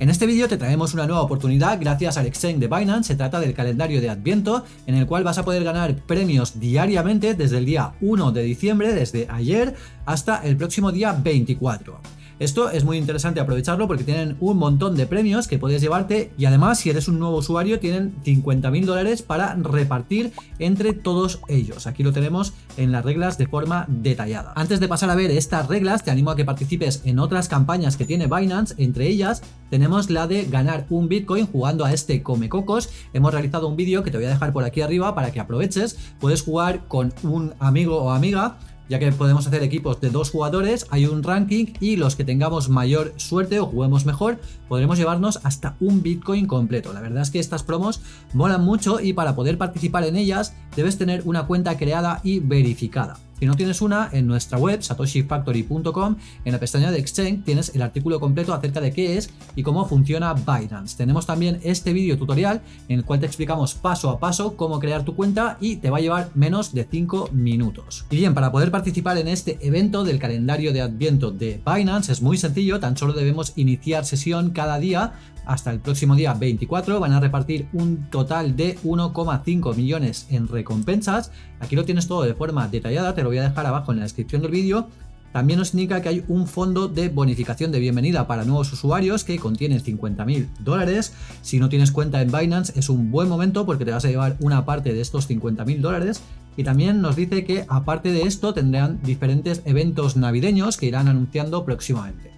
En este vídeo te traemos una nueva oportunidad gracias al exchange de Binance, se trata del calendario de Adviento en el cual vas a poder ganar premios diariamente desde el día 1 de diciembre, desde ayer hasta el próximo día 24. Esto es muy interesante aprovecharlo porque tienen un montón de premios que puedes llevarte y además si eres un nuevo usuario tienen 50.000 dólares para repartir entre todos ellos. Aquí lo tenemos en las reglas de forma detallada. Antes de pasar a ver estas reglas te animo a que participes en otras campañas que tiene Binance, entre ellas tenemos la de ganar un Bitcoin jugando a este Come Cocos. Hemos realizado un vídeo que te voy a dejar por aquí arriba para que aproveches. Puedes jugar con un amigo o amiga ya que podemos hacer equipos de dos jugadores, hay un ranking y los que tengamos mayor suerte o juguemos mejor, podremos llevarnos hasta un Bitcoin completo. La verdad es que estas promos molan mucho y para poder participar en ellas debes tener una cuenta creada y verificada. Si no tienes una, en nuestra web satoshifactory.com, en la pestaña de Exchange tienes el artículo completo acerca de qué es y cómo funciona Binance. Tenemos también este vídeo tutorial en el cual te explicamos paso a paso cómo crear tu cuenta y te va a llevar menos de 5 minutos. Y bien, para poder participar en este evento del calendario de Adviento de Binance es muy sencillo, tan solo debemos iniciar sesión cada día hasta el próximo día 24 van a repartir un total de 1,5 millones en recompensas. Aquí lo tienes todo de forma detallada, te lo voy a dejar abajo en la descripción del vídeo. También nos indica que hay un fondo de bonificación de bienvenida para nuevos usuarios que contiene 50.000 dólares. Si no tienes cuenta en Binance es un buen momento porque te vas a llevar una parte de estos 50.000 dólares. Y también nos dice que aparte de esto tendrán diferentes eventos navideños que irán anunciando próximamente.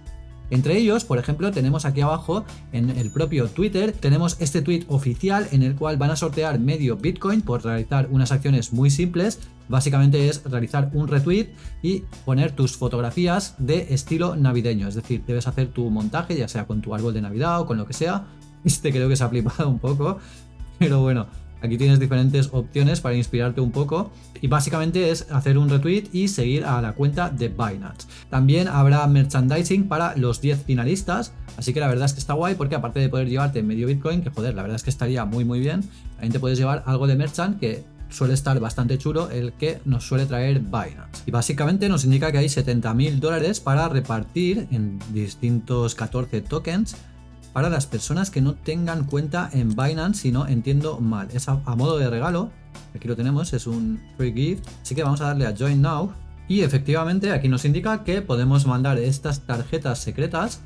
Entre ellos, por ejemplo, tenemos aquí abajo en el propio Twitter, tenemos este tweet oficial en el cual van a sortear medio Bitcoin por realizar unas acciones muy simples. Básicamente es realizar un retweet y poner tus fotografías de estilo navideño. Es decir, debes hacer tu montaje, ya sea con tu árbol de Navidad o con lo que sea. Este creo que se ha flipado un poco, pero bueno, Aquí tienes diferentes opciones para inspirarte un poco y básicamente es hacer un retweet y seguir a la cuenta de Binance. También habrá merchandising para los 10 finalistas, así que la verdad es que está guay porque aparte de poder llevarte medio Bitcoin, que joder, la verdad es que estaría muy muy bien, también te puedes llevar algo de merchant que suele estar bastante chulo el que nos suele traer Binance. Y básicamente nos indica que hay 70.000 dólares para repartir en distintos 14 tokens para las personas que no tengan cuenta en Binance, si no entiendo mal. Es a, modo de regalo, aquí lo tenemos, es un free gift, así que vamos a darle a Join Now. Y efectivamente aquí nos indica que podemos mandar estas tarjetas secretas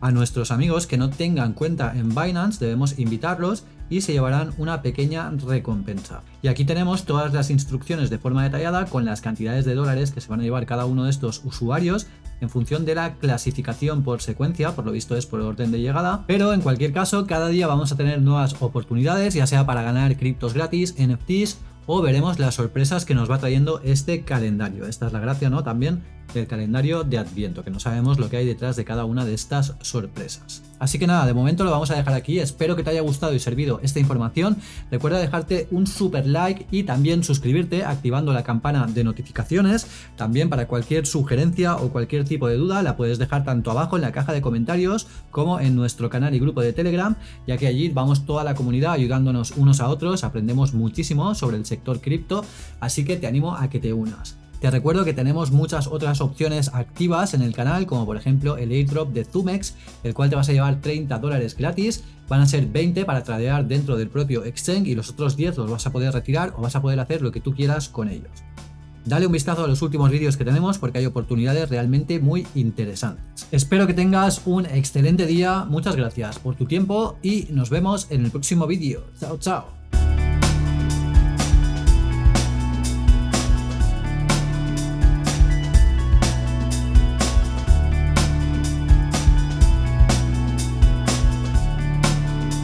a nuestros amigos que no tengan cuenta en Binance, debemos invitarlos y se llevarán una pequeña recompensa. Y aquí tenemos todas las instrucciones de forma detallada con las cantidades de dólares que se van a llevar cada uno de estos usuarios en función de la clasificación por secuencia, por lo visto es por orden de llegada, pero en cualquier caso cada día vamos a tener nuevas oportunidades, ya sea para ganar criptos gratis, NFTs o veremos las sorpresas que nos va trayendo este calendario. Esta es la gracia, ¿no? También del calendario de Adviento, que no sabemos lo que hay detrás de cada una de estas sorpresas. Así que nada, de momento lo vamos a dejar aquí, espero que te haya gustado y servido esta información, recuerda dejarte un super like y también suscribirte activando la campana de notificaciones, también para cualquier sugerencia o cualquier tipo de duda la puedes dejar tanto abajo en la caja de comentarios como en nuestro canal y grupo de Telegram, ya que allí vamos toda la comunidad ayudándonos unos a otros, aprendemos muchísimo sobre el sector cripto, así que te animo a que te unas. Te recuerdo que tenemos muchas otras opciones activas en el canal, como por ejemplo el airdrop de Zumex, el cual te vas a llevar 30 dólares gratis, van a ser 20 para tradear dentro del propio exchange y los otros 10 los vas a poder retirar o vas a poder hacer lo que tú quieras con ellos. Dale un vistazo a los últimos vídeos que tenemos porque hay oportunidades realmente muy interesantes. Espero que tengas un excelente día, muchas gracias por tu tiempo y nos vemos en el próximo vídeo. Chao, chao.